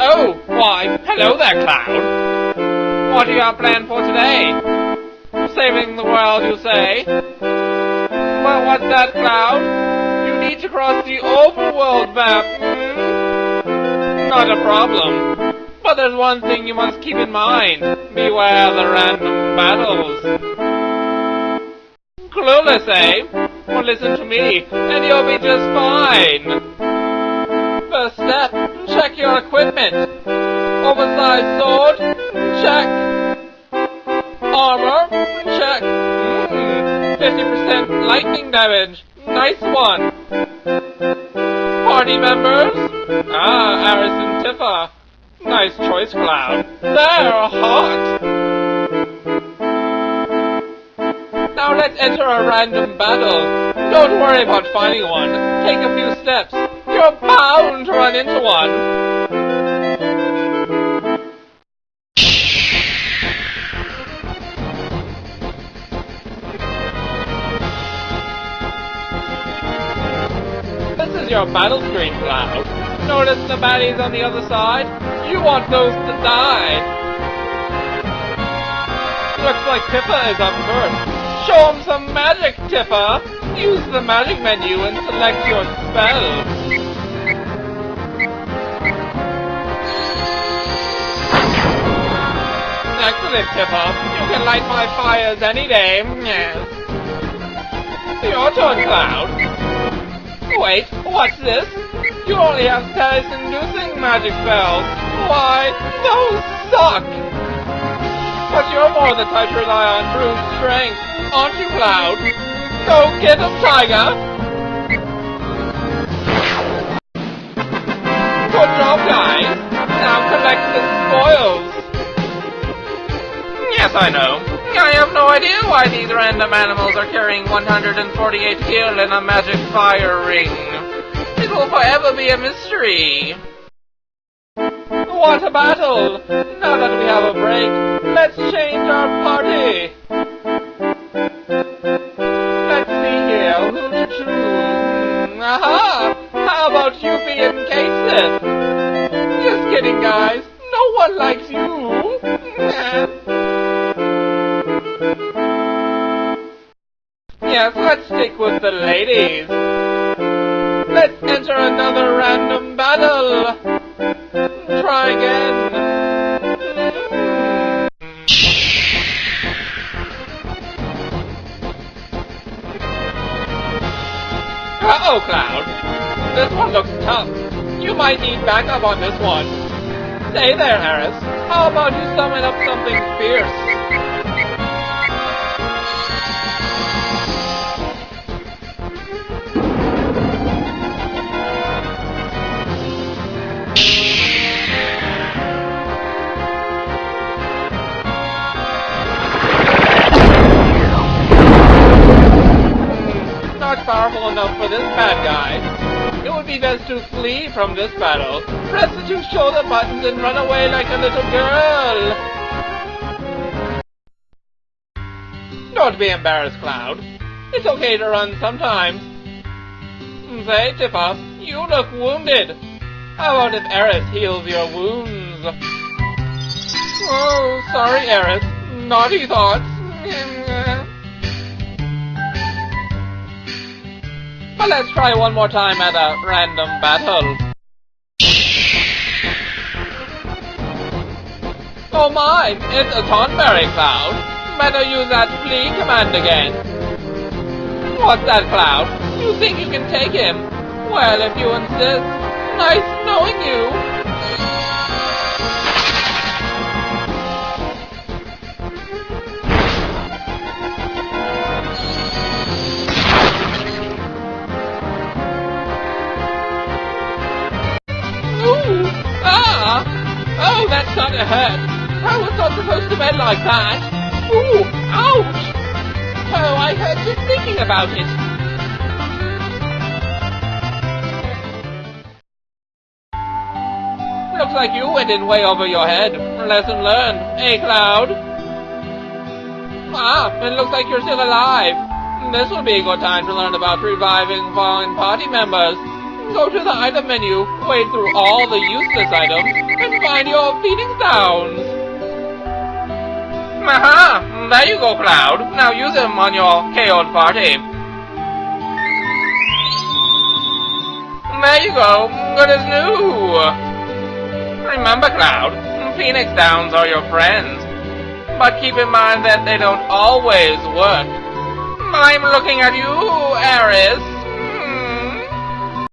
Oh, why, hello there, Cloud. What do you have planned for today? Saving the world, you say? Well, what's that, Cloud? You need to cross the overworld map, hmm? Not a problem. But there's one thing you must keep in mind. Beware the random battles. Clueless, eh? Well, listen to me, and you'll be just fine. First step, check your equipment. Oversized sword, check. Armor, check. Mm, 50% lightning damage, nice one. Party members? Ah, Aeris and Tifa. Nice choice, Cloud. They're hot. Now let's enter a random battle. Don't worry about finding one. Take a few steps. You're bound to run into one. This is your battle screen, Cloud. Notice the baddies on the other side? You want those to die. Looks like Tifa is up first. Show him some magic, Tifa! Use the magic menu and select your spell. Tifa. You can light my fires any day. Your turn, Cloud. Wait, what's this? You only have status-inducing magic spells. Why, those suck! But you're more the type to rely on brute strength, aren't you, Cloud? Go get him, Tiger! Yes, I know. I have no idea why these random animals are carrying 148 gil in a magic fire ring. It will forever be a mystery. What a battle! Now that we have a break, let's change our party! Let's see here, who to choose? Mm, aha! How about you being Cait Sith? Just kidding, guys. No one likes Yes, let's stick with the ladies. Let's enter another random battle. Try again. Uh-oh, Cloud. This one looks tough. You might need backup on this one. Say there, Harris. How about you summon up something fierce? Powerful enough for this bad guy. It would be best to flee from this battle. Press the two shoulder buttons and run away like a little girl. Don't be embarrassed, Cloud. It's okay to run sometimes. Say, Tifa, you look wounded. How about if Aeris heals your wounds? Oh, sorry, Aeris. Naughty thoughts. But let's try one more time at a random battle. Oh my, it's a Tonberry Cloud. Better use that flee command again. What's that, Cloud? You think you can take him? Well, if you insist. Nice knowing you. Not a hurt. I was not supposed to bend like that. Ooh! Ouch! Oh, I hurt just thinking about it. Looks like you went in way over your head. Lesson learned. Hey, Cloud. Ah, it looks like you're still alive. This will be a good time to learn about reviving fallen party members. Go to the item menu, wade through all the useless items, find your Phoenix Downs. Aha! There you go, Cloud. Now use them on your KO'd party. There you go. Good as new. Remember, Cloud, Phoenix Downs are your friends. But keep in mind that they don't always work. I'm looking at you, Aeris.